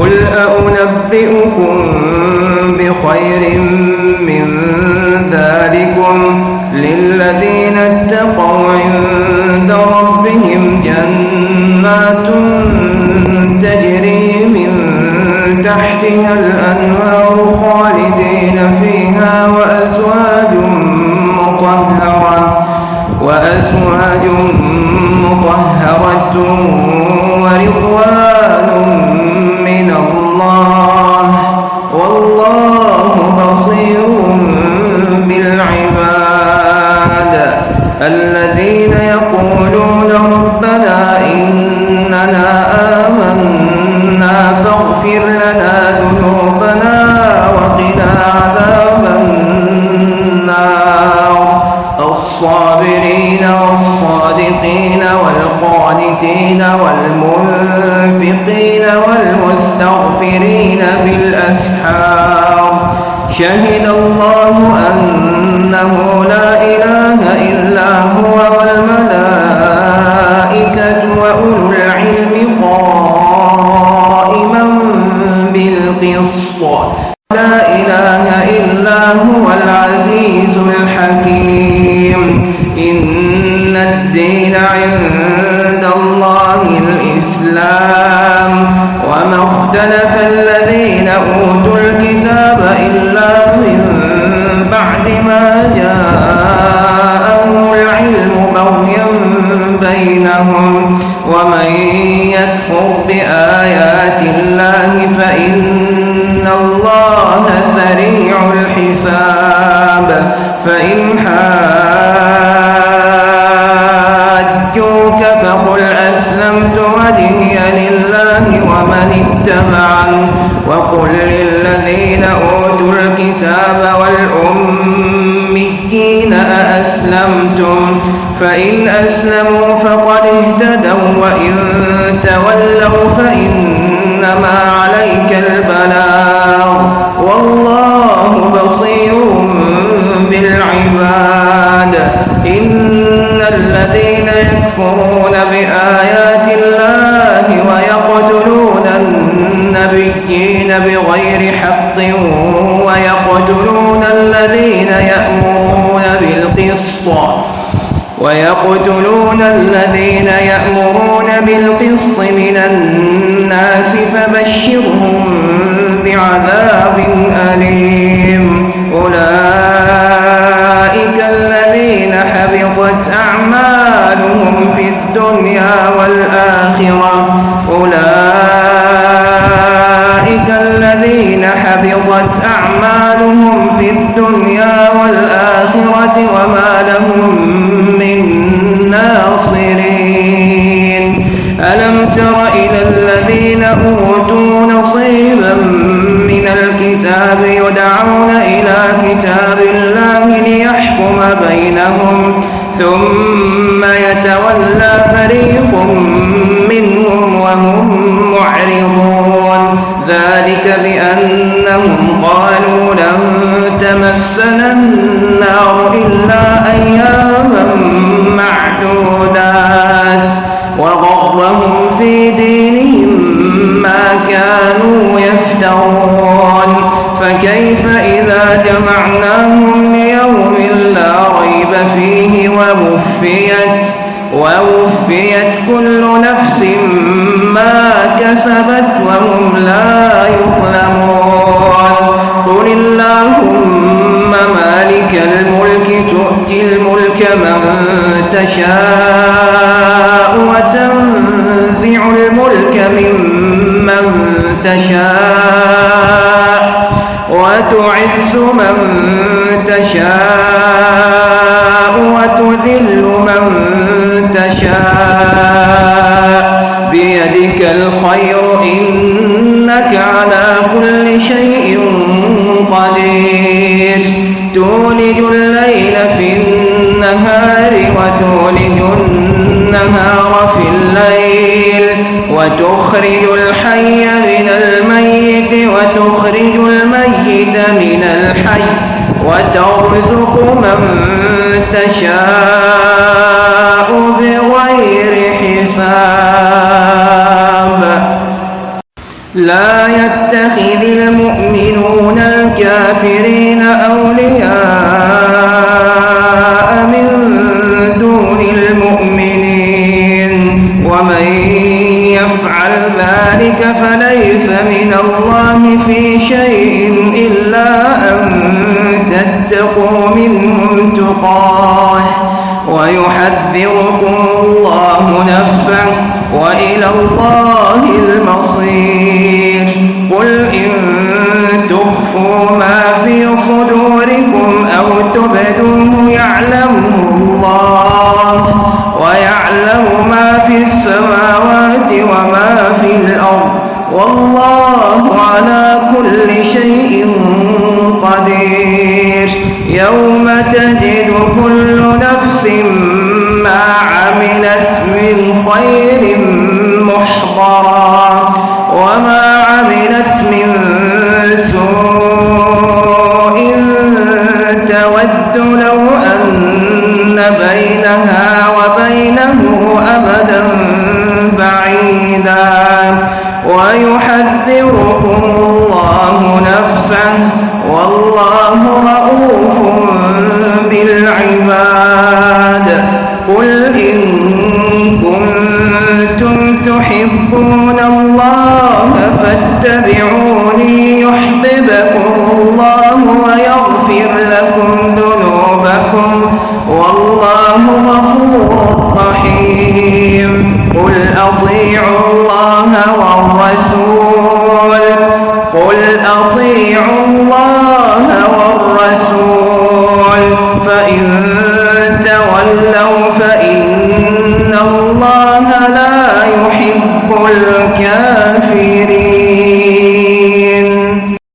قل أنبئكم بخير من ذلكم للذين اتقوا عند ربهم وأزواج مطهرة ورضوان من الله. والله بصير بالعباد. الذين يقولون ربنا إننا آمنا فاغفر لنا والصادقين والقانتين والمنفقين والمستغفرين بالأسحار. شهد الله أنه لا إله إلا هو والملائكة وأولو العلم قائما بالقسط. لا إله إلا هو العزيز الحكيم. اختلف الذين أوتوا الكتاب إلا من بعد ما جاءهم العلم بغيا بينهم. ومن يكفر بآيات الله فإن الله سريع الحساب. فإن حاجوك أسلمت وجهي لله ومن اتبعن وقل للذين أوتوا الكتاب والأميين أأسلمتم؟ فإن أسلموا فقد اهتدوا وإن تولوا فإنما عليك البلاغ الذين يكفرون بآيات الله ويقتلون النبيين بغير حق ويقتلون الذين يأمرون بالقسط ويقتلون الذين يأمرون بالقسط من الناس فبشرهم بعذاب أليم أولئك الدنيا والآخرة. أولئك الذين حبطت أعمالهم في الدنيا والآخرة وما لهم من ناصرين. ألم تر إلى الذين أوتوا نصيبا من الكتاب يدعون إلى كتاب الله ليحكم بينهم ثم يتولى فريق منهم وهم معرضون. ذلك بأنهم قالوا لن تمسنا النار إلا أياما معدودات. وغرهم في دينهم ما كانوا يفترون. فكيف إذا جمعناهم ليوم لا ريب فيه؟ ووفيت ووفيت كل نفس ما كسبت وهم لا يظلمون. قل اللهم مالك الملك تؤتي الملك من تشاء وتنزع الملك ممن تشاء وتعز من تشاء إنك على كل شيء قدير. تولج الليل في النهار وتولج النهار في الليل وتخرج الحي من الميت وتخرج الميت من الحي وترزق من تشاء بغير حساب. لا يتخذ المؤمنون الكافرين أولياء من دون المؤمنين. ومن يفعل ذلك فليس من الله في شيء إلا أن تتقوا منهم تقاه ويحذركم الله نفسه وإلى الله المصير. السماوات وما في الأرض والله على كل شيء قدير يوم تجد كل نفس ما عملت من خير محضرا وما عملت من سوء تود لو أن بينها والله رؤوف بالعباد. قل إن كنتم تحبون الله فاتبعوني يحببكم الله ويغفر لكم